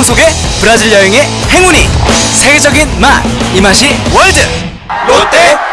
풍경 속에 브라질 여행의 행운이 세계적인 맛 이 맛이 월드! 롯데